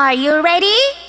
Are you ready?